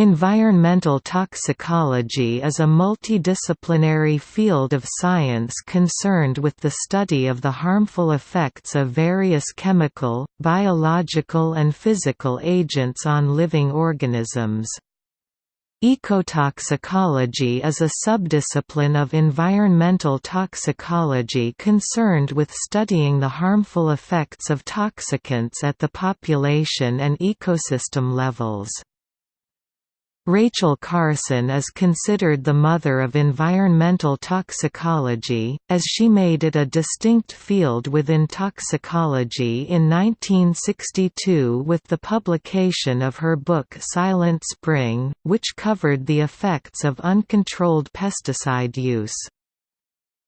Environmental toxicology is a multidisciplinary field of science concerned with the study of the harmful effects of various chemical, biological and physical agents on living organisms. Ecotoxicology is a subdiscipline of environmental toxicology concerned with studying the harmful effects of toxicants at the population and ecosystem levels. Rachel Carson is considered the mother of environmental toxicology, as she made it a distinct field within toxicology in 1962 with the publication of her book Silent Spring, which covered the effects of uncontrolled pesticide use.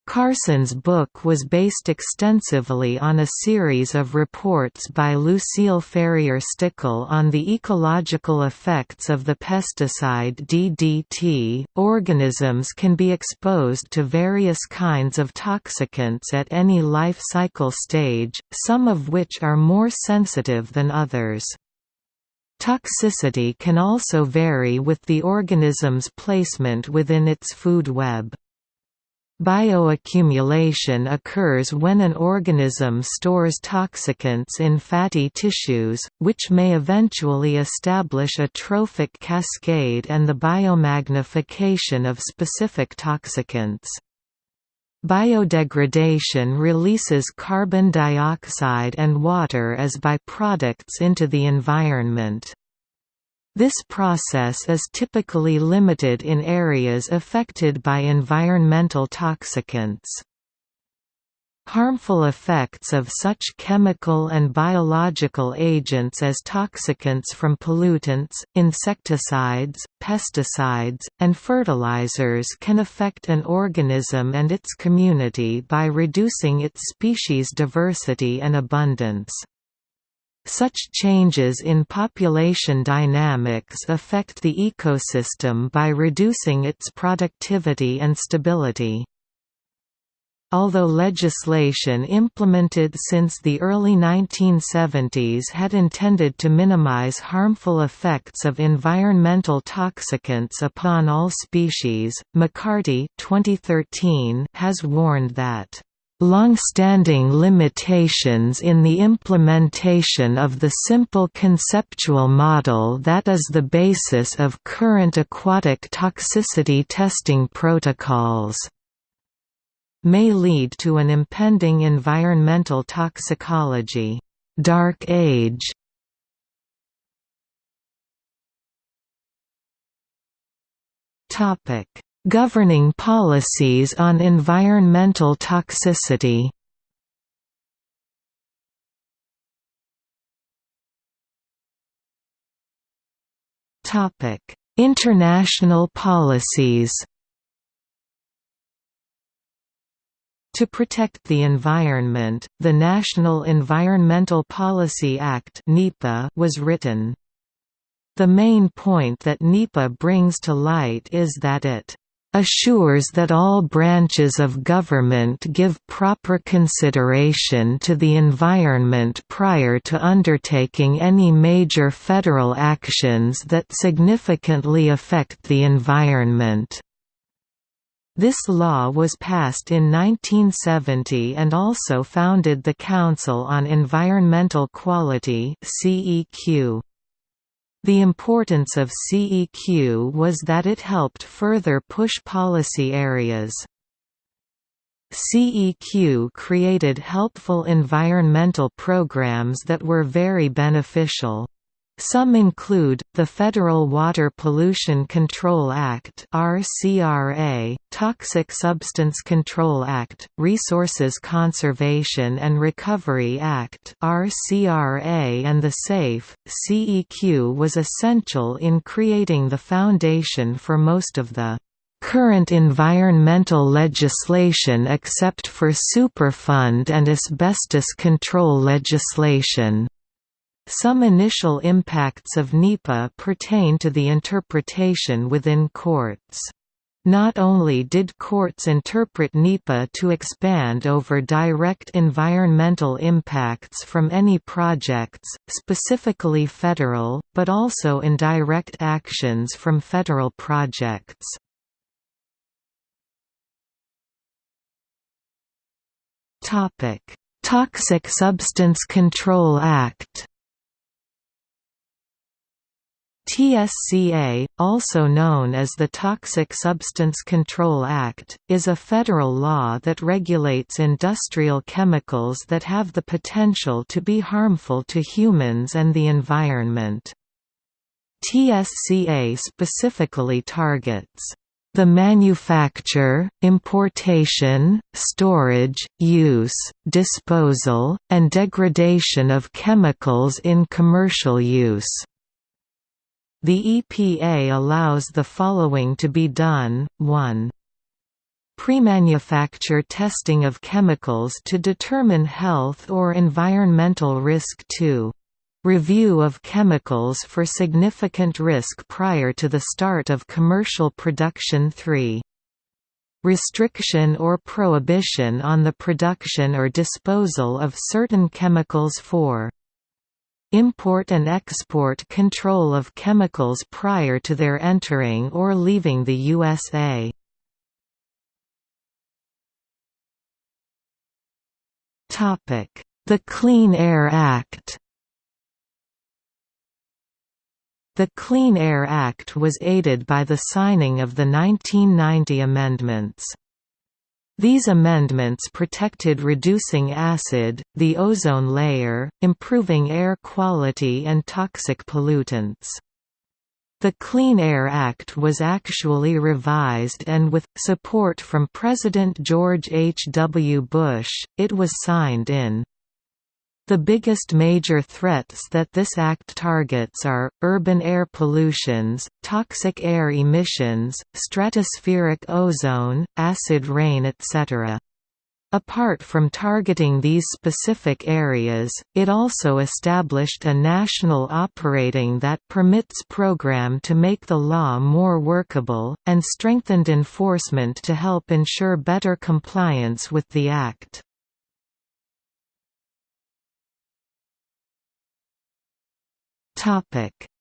Carson's book was based extensively on a series of reports by Lucille Farrier-Stickel on the ecological effects of the pesticide DDT. Organisms can be exposed to various kinds of toxicants at any life cycle stage, some of which are more sensitive than others. Toxicity can also vary with the organism's placement within its food web. Bioaccumulation occurs when an organism stores toxicants in fatty tissues, which may eventually establish a trophic cascade and the biomagnification of specific toxicants. Biodegradation releases carbon dioxide and water as byproducts into the environment. This process is typically limited in areas affected by environmental toxicants. Harmful effects of such chemical and biological agents as toxicants from pollutants, insecticides, pesticides, and fertilizers can affect an organism and its community by reducing its species diversity and abundance. Such changes in population dynamics affect the ecosystem by reducing its productivity and stability. Although legislation implemented since the early 1970s had intended to minimize harmful effects of environmental toxicants upon all species, McCarty 2013 has warned that long-standing limitations in the implementation of the simple conceptual model that is the basis of current aquatic toxicity testing protocols may lead to an impending environmental toxicology. Dark age topic Governing policies on environmental toxicity International policies To protect the environment, the National Environmental Policy Act was written. The main point that NEPA brings to light is that it assures that all branches of government give proper consideration to the environment prior to undertaking any major federal actions that significantly affect the environment. This law was passed in 1970 and also founded the Council on Environmental Quality CEQ. The importance of CEQ was that it helped further push policy areas. CEQ created helpful environmental programs that were very beneficial. Some include, the Federal Water Pollution Control Act RCRA, Toxic Substance Control Act, Resources Conservation and Recovery Act RCRA and the SAFE. CEQ was essential in creating the foundation for most of the current environmental legislation except for Superfund and asbestos control legislation. Some initial impacts of NEPA pertain to the interpretation within courts. Not only did courts interpret NEPA to expand over direct environmental impacts from any projects, specifically federal, but also indirect actions from federal projects. Toxic Substance Control Act TSCA, also known as the Toxic Substance Control Act, is a federal law that regulates industrial chemicals that have the potential to be harmful to humans and the environment. TSCA specifically targets the manufacture, importation, storage, use, disposal, and degradation of chemicals in commercial use. The EPA allows the following to be done, 1. Pre-manufacture testing of chemicals to determine health or environmental risk 2. Review of chemicals for significant risk prior to the start of commercial production 3. Restriction or prohibition on the production or disposal of certain chemicals 4. Import and export control of chemicals prior to their entering or leaving the USA. The Clean Air Act The Clean Air Act was aided by the signing of the 1990 amendments. These amendments protected reducing acid, the ozone layer, improving air quality and toxic pollutants. The Clean Air Act was actually revised and with, support from President George H. W. Bush, it was signed in the biggest major threats that this act targets are, urban air pollutions, toxic air emissions, stratospheric ozone, acid rain etc. Apart from targeting these specific areas, it also established a national operating that permits program to make the law more workable, and strengthened enforcement to help ensure better compliance with the Act.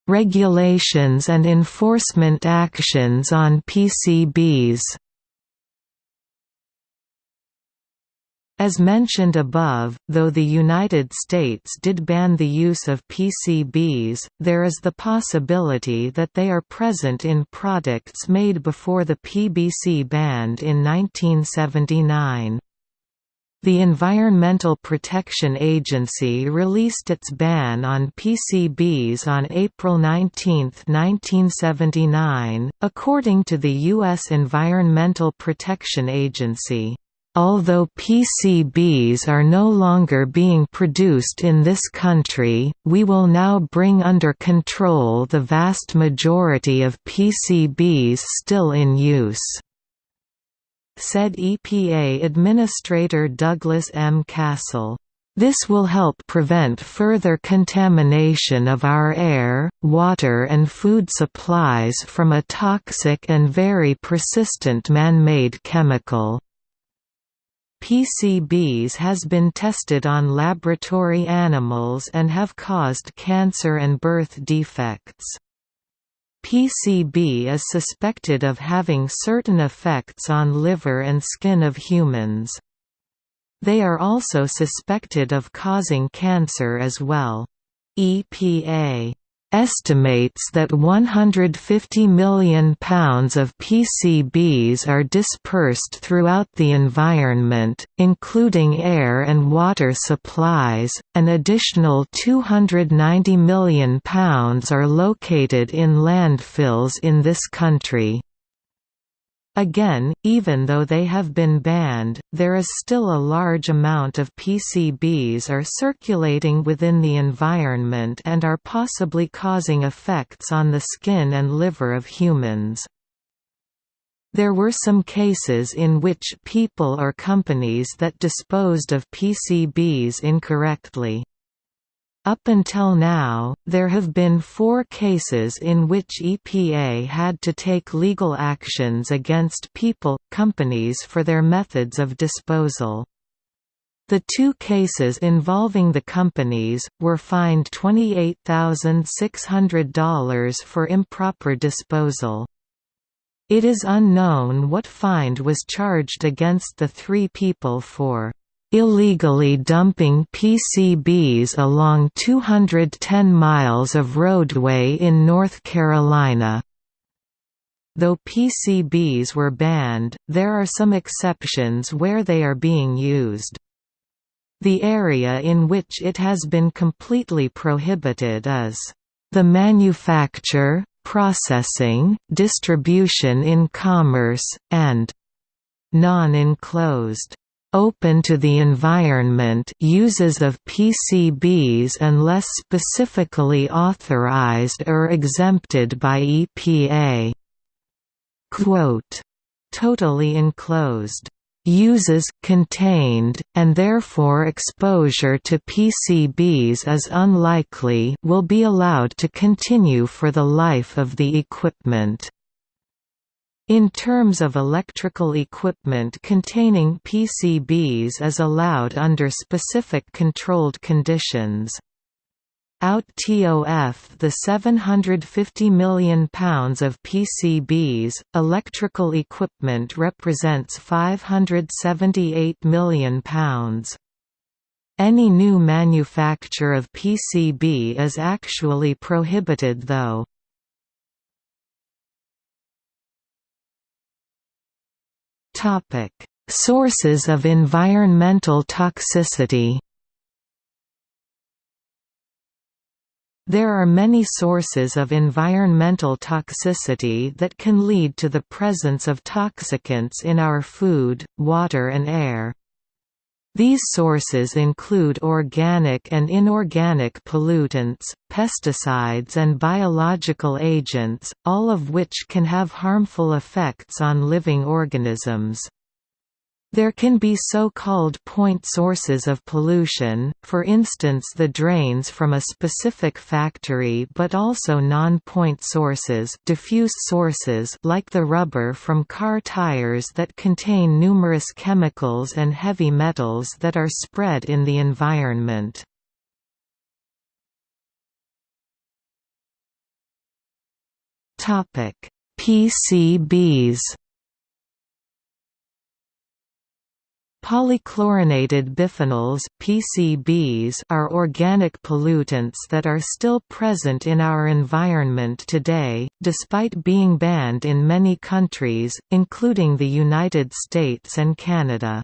Regulations and enforcement actions on PCBs. As mentioned above, though the United States did ban the use of PCBs, there is the possibility that they are present in products made before the PBC banned in 1979. The Environmental Protection Agency released its ban on PCBs on April 19, 1979, according to the U.S. Environmental Protection Agency. Although PCBs are no longer being produced in this country, we will now bring under control the vast majority of PCBs still in use said EPA Administrator Douglas M. Costle. This will help prevent further contamination of our air, water and food supplies from a toxic and very persistent man-made chemical. PCBs has been tested on laboratory animals and have caused cancer and birth defects. PCB is suspected of having certain effects on liver and skin of humans. They are also suspected of causing cancer as well. EPA estimates that 150 million pounds of PCBs are dispersed throughout the environment, including air and water supplies. An additional 290 million pounds are located in landfills in this country. Again, even though they have been banned, there is still a large amount of PCBs are circulating within the environment and are possibly causing effects on the skin and liver of humans. There were some cases in which people or companies that disposed of PCBs incorrectly. Up until now, there have been four cases in which EPA had to take legal actions against people, companies for their methods of disposal. The two cases involving the companies, were fined $28,600 for improper disposal. It is unknown what fine was charged against the three people for illegally dumping PCBs along 210 miles of roadway in North Carolina. Though PCBs were banned, there are some exceptions where they are being used. The area in which it has been completely prohibited is the manufacture, processing, distribution in commerce, and non-enclosed open to the environment uses of PCBs unless specifically authorized or exempted by EPA. Quote, totally enclosed uses contained, and therefore exposure to PCBs is unlikely will be allowed to continue for the life of the equipment. In terms of electrical equipment containing PCBs is allowed under specific controlled conditions. Out TOF the £750 million of PCBs, electrical equipment represents £578 million. Any new manufacture of PCB is actually prohibited though. Topic: Sources of environmental toxicity. There are many sources of environmental toxicity that can lead to the presence of toxicants in our food, water and air. These sources include organic and inorganic pollutants, pesticides and biological agents, all of which can have harmful effects on living organisms. There can be so-called point sources of pollution, for instance the drains from a specific factory but also non-point sources diffuse sources like the rubber from car tires that contain numerous chemicals and heavy metals that are spread in the environment. PCBs Polychlorinated biphenyls PCBs are organic pollutants that are still present in our environment today, despite being banned in many countries, including the United States and Canada.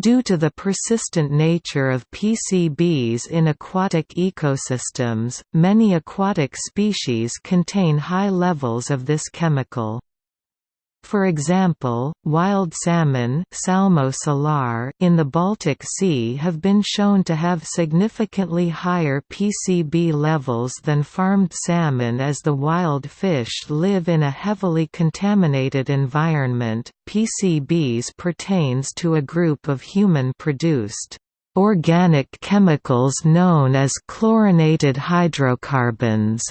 Due to the persistent nature of PCBs in aquatic ecosystems, many aquatic species contain high levels of this chemical. For example, wild salmon in the Baltic Sea have been shown to have significantly higher PCB levels than farmed salmon as the wild fish live in a heavily contaminated environment. PCBs pertains to a group of human-produced organic chemicals known as chlorinated hydrocarbons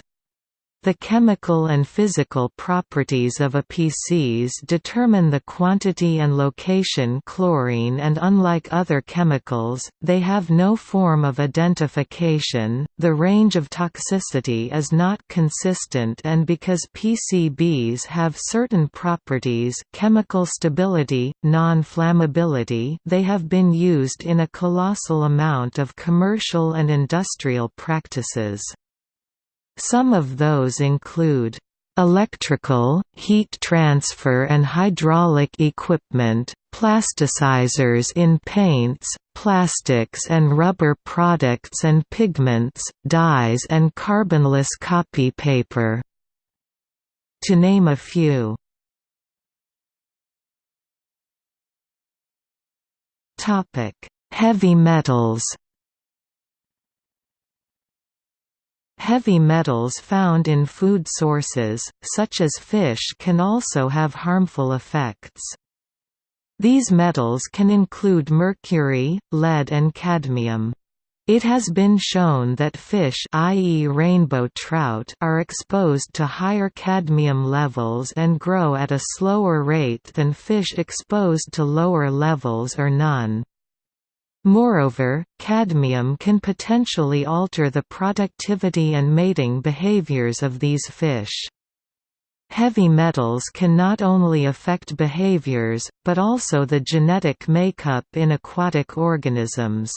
the chemical and physical properties of a PCs determine the quantity and location chlorine and unlike other chemicals, they have no form of identification, the range of toxicity is not consistent and because PCBs have certain properties chemical stability, non-flammability they have been used in a colossal amount of commercial and industrial practices. Some of those include electrical, heat transfer and hydraulic equipment, plasticizers in paints, plastics and rubber products and pigments, dyes and carbonless copy paper. To name a few. Heavy metals Heavy metals found in food sources, such as fish can also have harmful effects. These metals can include mercury, lead and cadmium. It has been shown that fish i.e. rainbow trout are exposed to higher cadmium levels and grow at a slower rate than fish exposed to lower levels or none. Moreover, cadmium can potentially alter the productivity and mating behaviors of these fish. Heavy metals can not only affect behaviors, but also the genetic makeup in aquatic organisms.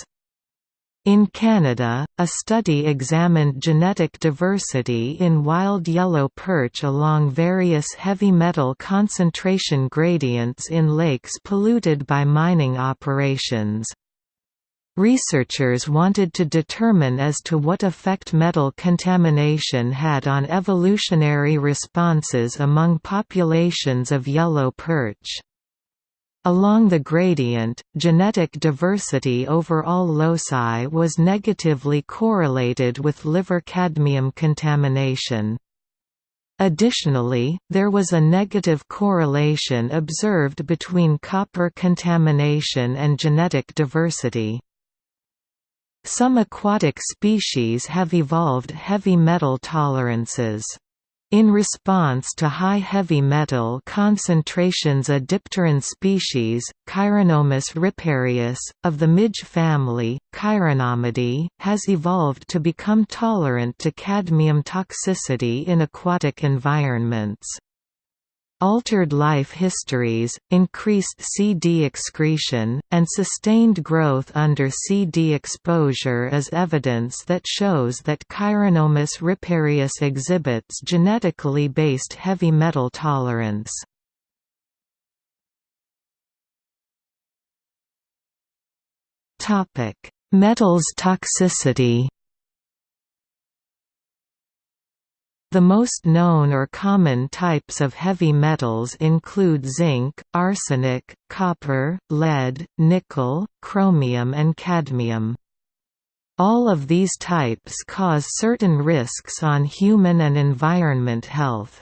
In Canada, a study examined genetic diversity in wild yellow perch along various heavy metal concentration gradients in lakes polluted by mining operations. Researchers wanted to determine as to what effect metal contamination had on evolutionary responses among populations of yellow perch. Along the gradient, genetic diversity over all loci was negatively correlated with liver cadmium contamination. Additionally, there was a negative correlation observed between copper contamination and genetic diversity. Some aquatic species have evolved heavy metal tolerances. In response to high heavy metal concentrations a dipteran species, Chironomus riparius, of the midge family, Chironomidae, has evolved to become tolerant to cadmium toxicity in aquatic environments. Altered life histories, increased CD excretion, and sustained growth under CD exposure is evidence that shows that Chironomus riparius exhibits genetically based heavy metal tolerance. Metals toxicity The most known or common types of heavy metals include zinc, arsenic, copper, lead, nickel, chromium and cadmium. All of these types cause certain risks on human and environment health.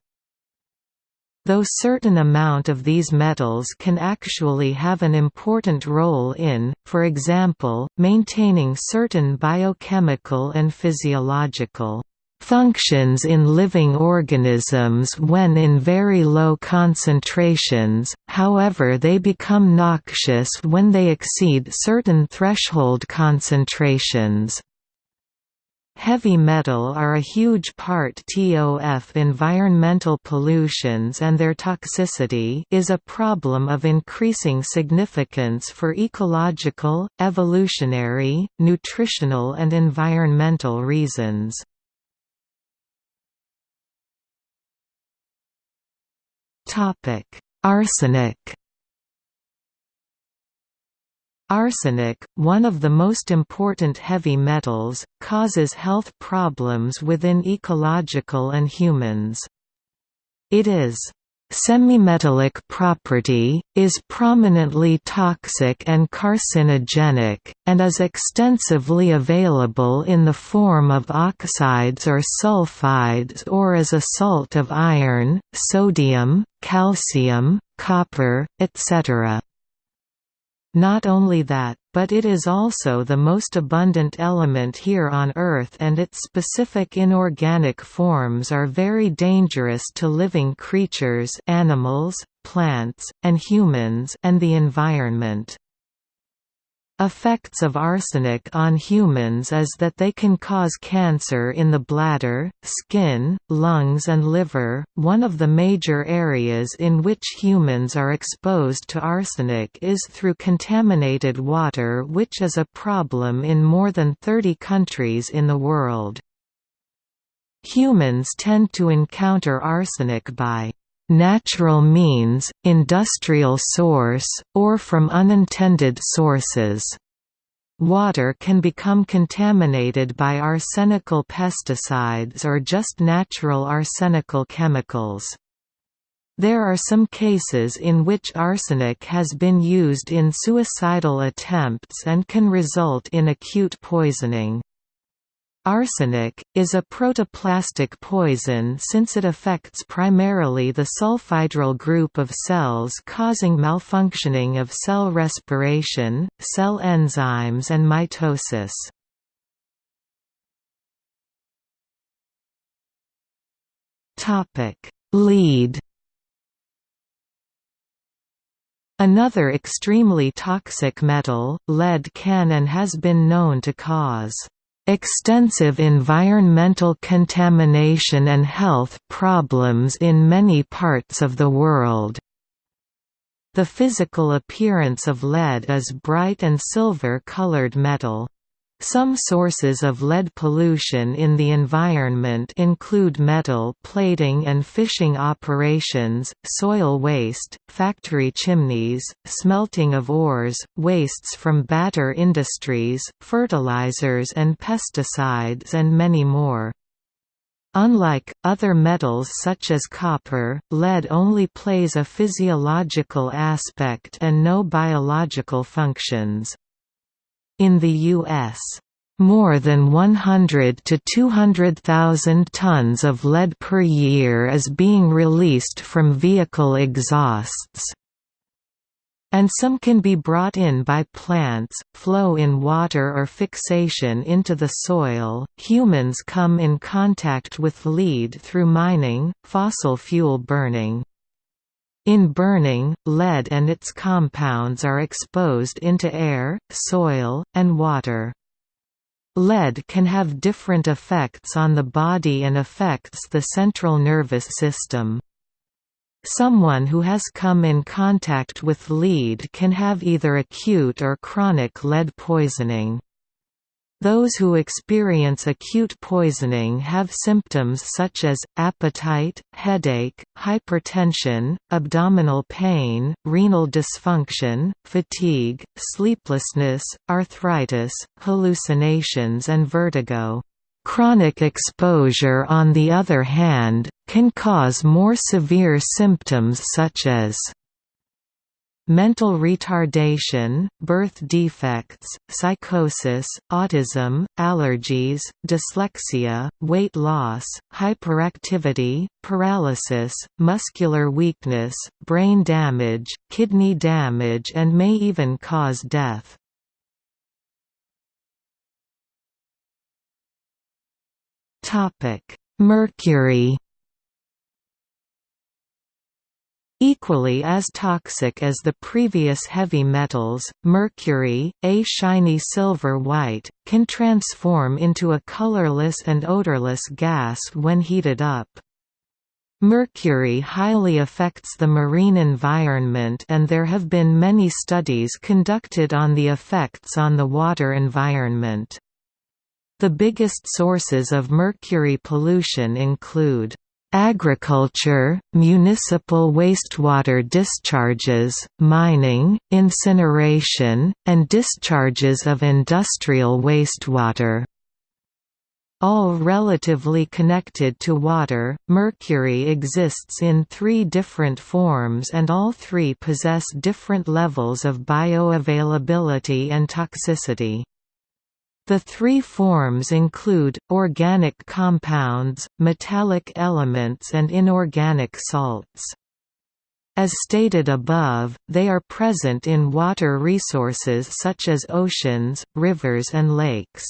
Though certain amount of these metals can actually have an important role in, for example, maintaining certain biochemical and physiological functions in living organisms when in very low concentrations, however they become noxious when they exceed certain threshold concentrations. Heavy metal are a huge part TOF environmental pollutions and their toxicity is a problem of increasing significance for ecological, evolutionary, nutritional and environmental reasons. Topic: Arsenic. Arsenic, one of the most important heavy metals, causes health problems within ecological and humans. It is Semimetallic property, is prominently toxic and carcinogenic, and is extensively available in the form of oxides or sulfides or as a salt of iron, sodium, calcium, copper, etc. Not only that, but it is also the most abundant element here on Earth and its specific inorganic forms are very dangerous to living creatures animals, plants, and humans and the environment. Effects of arsenic on humans is that they can cause cancer in the bladder, skin, lungs and liver. One of the major areas in which humans are exposed to arsenic is through contaminated water which is a problem in more than 30 countries in the world. Humans tend to encounter arsenic by natural means, industrial source, or from unintended sources. Water can become contaminated by arsenical pesticides or just natural arsenical chemicals. There are some cases in which arsenic has been used in suicidal attempts and can result in acute poisoning. Arsenic, is a protoplastic poison since it affects primarily the sulfhydryl group of cells causing malfunctioning of cell respiration, cell enzymes and mitosis. Lead Another extremely toxic metal, lead can and has been known to cause extensive environmental contamination and health problems in many parts of the world. The physical appearance of lead is bright and silver-colored metal. Some sources of lead pollution in the environment include metal plating and fishing operations, soil waste, factory chimneys, smelting of ores, wastes from batter industries, fertilizers and pesticides and many more. Unlike, other metals such as copper, lead only plays a physiological aspect and no biological functions. In the U.S., more than 100 to 200,000 tons of lead per year is being released from vehicle exhausts. And some can be brought in by plants, flow in water or fixation into the soil. Humans come in contact with lead through mining, fossil fuel burning. In burning, lead and its compounds are exposed into air, soil, and water. Lead can have different effects on the body and affects the central nervous system. Someone who has come in contact with lead can have either acute or chronic lead poisoning. Those who experience acute poisoning have symptoms such as, appetite, headache, hypertension, abdominal pain, renal dysfunction, fatigue, sleeplessness, arthritis, hallucinations and vertigo. Chronic exposure on the other hand, can cause more severe symptoms such as mental retardation, birth defects, psychosis, autism, allergies, dyslexia, weight loss, hyperactivity, paralysis, muscular weakness, brain damage, kidney damage and may even cause death. Mercury Equally as toxic as the previous heavy metals, mercury, a shiny silver-white, can transform into a colorless and odorless gas when heated up. Mercury highly affects the marine environment and there have been many studies conducted on the effects on the water environment. The biggest sources of mercury pollution include Agriculture, municipal wastewater discharges, mining, incineration, and discharges of industrial wastewater. All relatively connected to water, mercury exists in three different forms and all three possess different levels of bioavailability and toxicity. The three forms include, organic compounds, metallic elements and inorganic salts. As stated above, they are present in water resources such as oceans, rivers and lakes.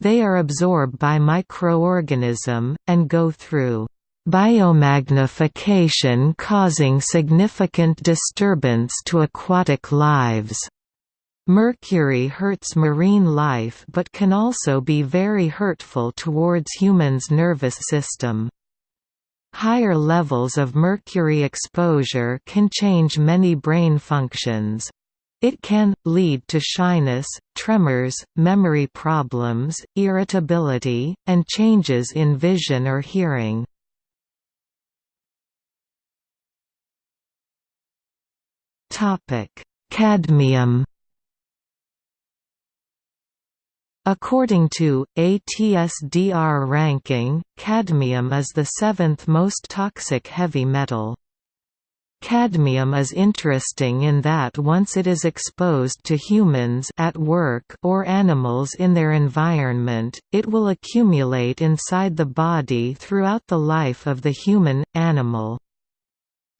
They are absorbed by microorganism, and go through biomagnification causing significant disturbance to aquatic lives. Mercury hurts marine life but can also be very hurtful towards humans' nervous system. Higher levels of mercury exposure can change many brain functions. It can, lead to shyness, tremors, memory problems, irritability, and changes in vision or hearing. Cadmium According to, ATSDR ranking, cadmium is the seventh most toxic heavy metal. Cadmium is interesting in that once it is exposed to humans at work or animals in their environment, it will accumulate inside the body throughout the life of the human, animal.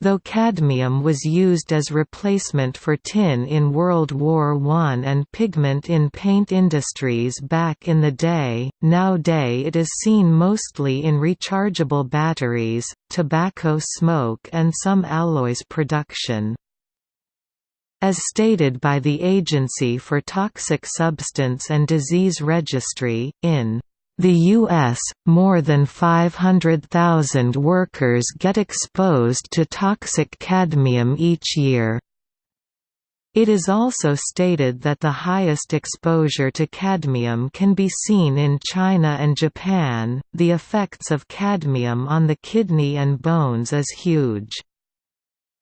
Though cadmium was used as replacement for tin in World War I and pigment in paint industries back in the day, nowadays it is seen mostly in rechargeable batteries, tobacco smoke and some alloys production. As stated by the Agency for Toxic Substance and Disease Registry, in the U.S., more than 500,000 workers get exposed to toxic cadmium each year. It is also stated that the highest exposure to cadmium can be seen in China and Japan. The effects of cadmium on the kidney and bones is huge.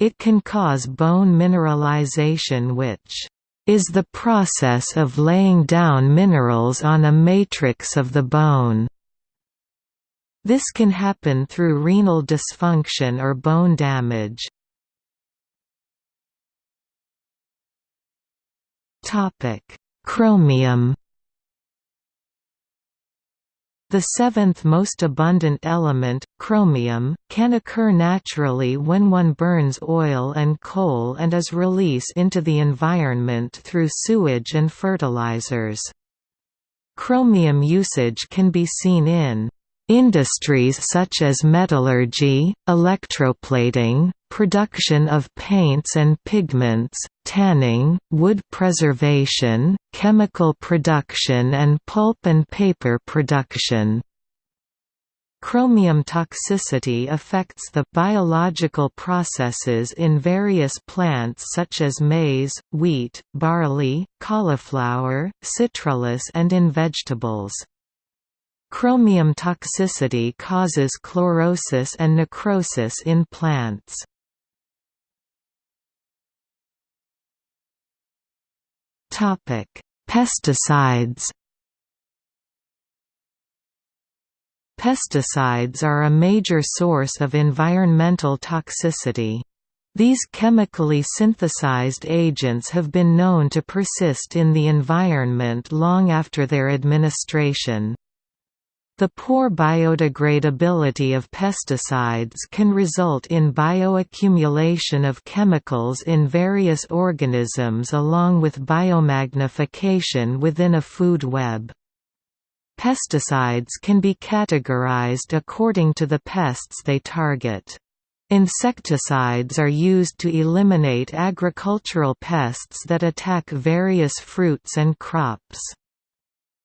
It can cause bone mineralization which is the process of laying down minerals on a matrix of the bone. This can happen through renal dysfunction or bone damage. Chromium the seventh most abundant element, chromium, can occur naturally when one burns oil and coal and is released into the environment through sewage and fertilizers. Chromium usage can be seen in Industries such as metallurgy, electroplating, production of paints and pigments, tanning, wood preservation, chemical production and pulp and paper production. Chromium toxicity affects the biological processes in various plants such as maize, wheat, barley, cauliflower, citrullus and in vegetables. Chromium toxicity causes chlorosis and necrosis in plants. Topic: Pesticides Pesticides are a major source of environmental toxicity. These chemically synthesized agents have been known to persist in the environment long after their administration. The poor biodegradability of pesticides can result in bioaccumulation of chemicals in various organisms along with biomagnification within a food web. Pesticides can be categorized according to the pests they target. Insecticides are used to eliminate agricultural pests that attack various fruits and crops.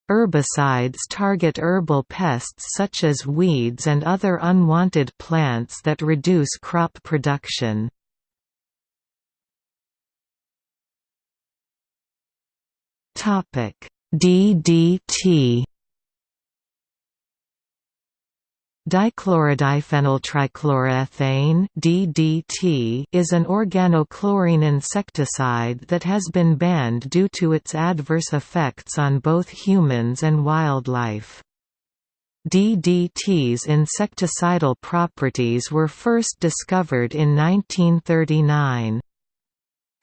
Herbicides target herbal pests such as weeds and other unwanted plants that reduce crop production. DDT Dichlorodiphenyltrichloroethane (DDT) is an organochlorine insecticide that has been banned due to its adverse effects on both humans and wildlife. DDT's insecticidal properties were first discovered in 1939.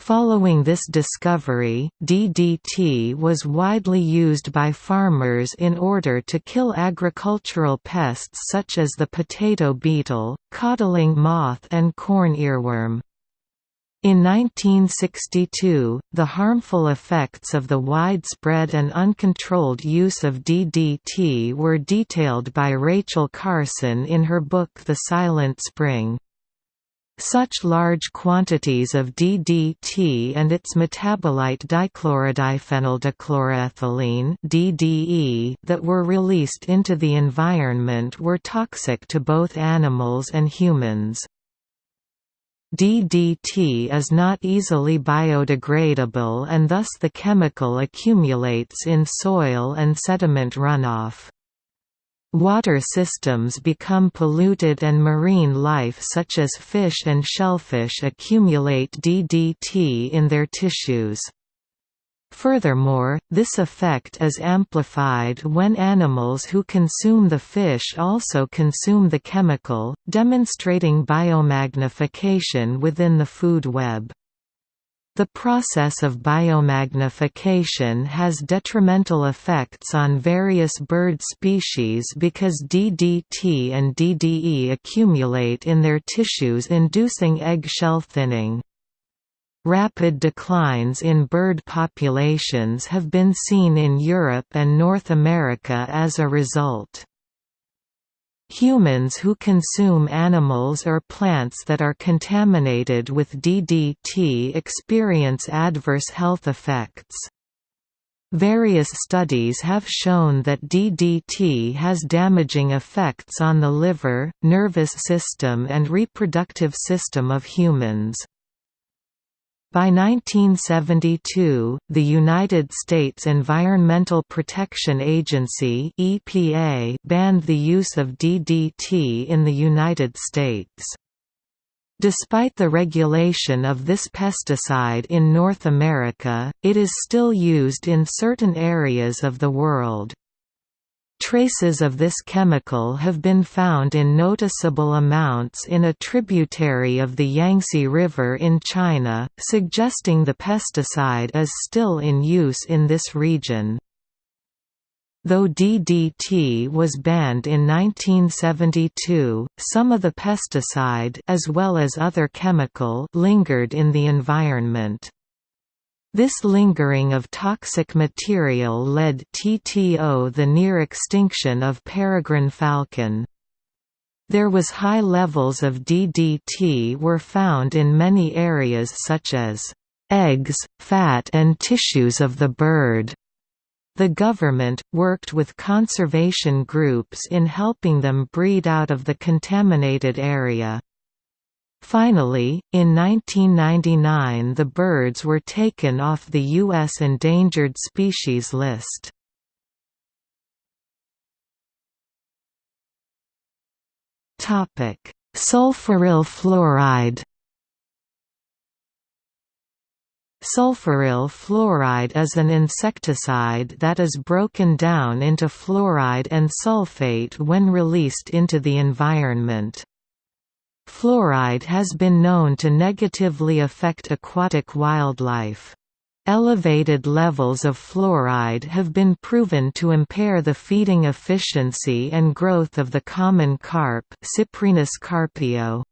Following this discovery, DDT was widely used by farmers in order to kill agricultural pests such as the potato beetle, codling moth and corn earworm. In 1962, the harmful effects of the widespread and uncontrolled use of DDT were detailed by Rachel Carson in her book The Silent Spring. Such large quantities of DDT and its metabolite dichlorodiphenyldichloroethylene (DDE) that were released into the environment were toxic to both animals and humans. DDT is not easily biodegradable and thus the chemical accumulates in soil and sediment runoff. Water systems become polluted and marine life such as fish and shellfish accumulate DDT in their tissues. Furthermore, this effect is amplified when animals who consume the fish also consume the chemical, demonstrating biomagnification within the food web. The process of biomagnification has detrimental effects on various bird species because DDT and DDE accumulate in their tissues inducing eggshell thinning. Rapid declines in bird populations have been seen in Europe and North America as a result. Humans who consume animals or plants that are contaminated with DDT experience adverse health effects. Various studies have shown that DDT has damaging effects on the liver, nervous system and reproductive system of humans. By 1972, the United States Environmental Protection Agency (EPA) banned the use of DDT in the United States. Despite the regulation of this pesticide in North America, it is still used in certain areas of the world. Traces of this chemical have been found in noticeable amounts in a tributary of the Yangtze River in China, suggesting the pesticide is still in use in this region. Though DDT was banned in 1972, some of the pesticide as well as other chemical lingered in the environment. This lingering of toxic material led TTO the near extinction of peregrine falcon. There was high levels of DDT were found in many areas such as eggs, fat and tissues of the bird. The government, worked with conservation groups in helping them breed out of the contaminated area. Finally, in 1999 the birds were taken off the U.S. endangered species list. Sulfuryl fluoride Sulfuryl fluoride is an insecticide that is broken down into fluoride and sulfate when released into the environment. Fluoride has been known to negatively affect aquatic wildlife. Elevated levels of fluoride have been proven to impair the feeding efficiency and growth of the common carp Cyprinus carpio.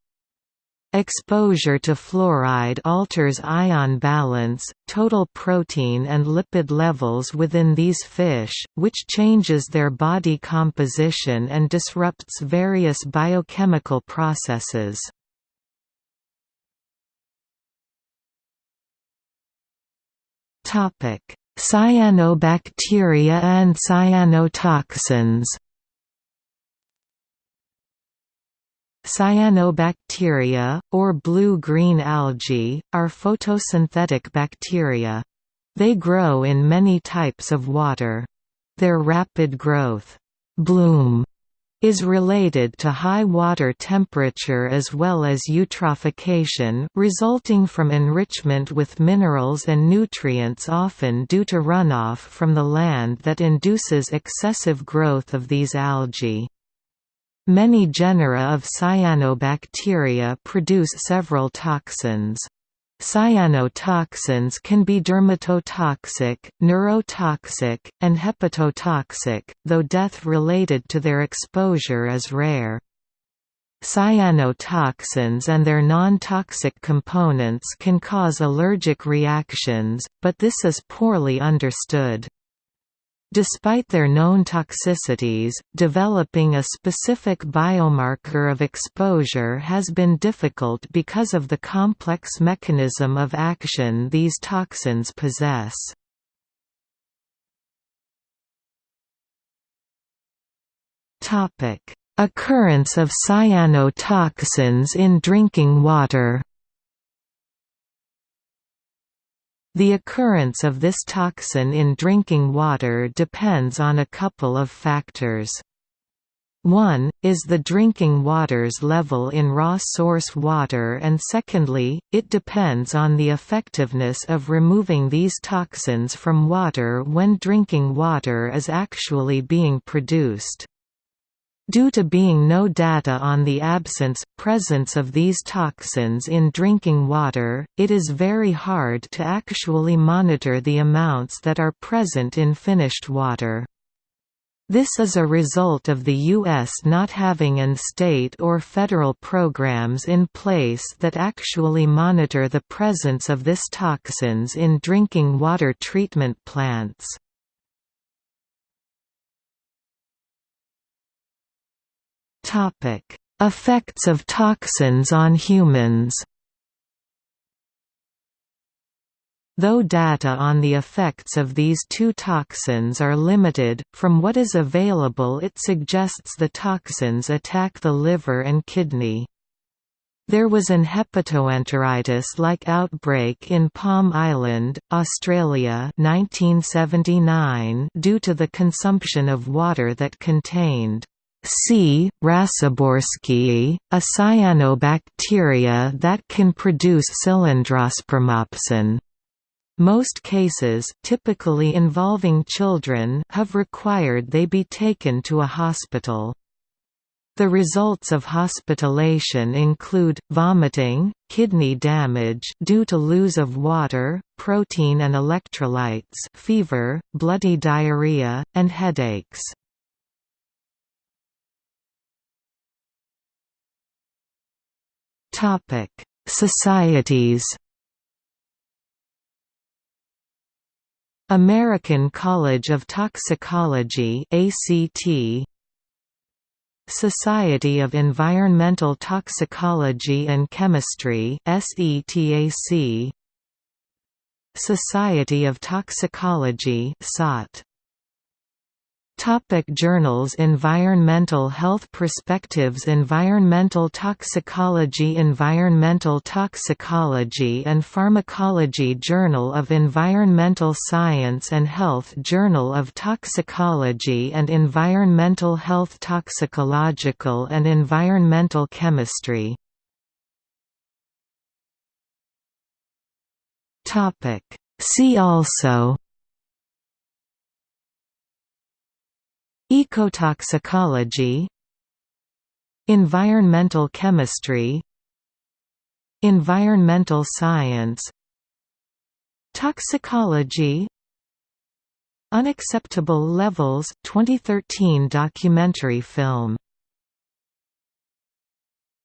Exposure to fluoride alters ion balance, total protein and lipid levels within these fish, which changes their body composition and disrupts various biochemical processes. Cyanobacteria and cyanotoxins Cyanobacteria, or blue-green algae, are photosynthetic bacteria. They grow in many types of water. Their rapid growth bloom is related to high water temperature as well as eutrophication, resulting from enrichment with minerals and nutrients often due to runoff from the land that induces excessive growth of these algae. Many genera of cyanobacteria produce several toxins. Cyanotoxins can be dermatotoxic, neurotoxic, and hepatotoxic, though death related to their exposure is rare. Cyanotoxins and their non-toxic components can cause allergic reactions, but this is poorly understood. Despite their known toxicities, developing a specific biomarker of exposure has been difficult because of the complex mechanism of action these toxins possess. Occurrence of cyanotoxins in drinking water The occurrence of this toxin in drinking water depends on a couple of factors. One, is the drinking water's level in raw source water and secondly, it depends on the effectiveness of removing these toxins from water when drinking water is actually being produced. Due to being no data on the absence, presence of these toxins in drinking water, it is very hard to actually monitor the amounts that are present in finished water. This is a result of the U.S. not having an state or federal programs in place that actually monitor the presence of this toxins in drinking water treatment plants. Topic: Effects of toxins on humans. Though data on the effects of these two toxins are limited, from what is available it suggests the toxins attack the liver and kidney. There was an hepatoenteritis-like outbreak in Palm Island, Australia 1979 due to the consumption of water that contained C. raciborskii, a cyanobacteria that can produce cylindrospermopsin. Most cases typically involving children have required they be taken to a hospital. The results of hospitalization include, vomiting, kidney damage due to lose of water, protein and electrolytes fever, bloody diarrhea, and headaches. Topic: Societies. American College of Toxicology ACT Society of Environmental Toxicology and Chemistry SETAC Society of Toxicology SOT Topic journals Environmental Health Perspectives Environmental Toxicology Environmental Toxicology and Pharmacology Journal of Environmental Science and Health Journal of Toxicology and Environmental Health Toxicological and Environmental Chemistry. See also Ecotoxicology Environmental chemistry Environmental science Toxicology Unacceptable Levels 2013 documentary film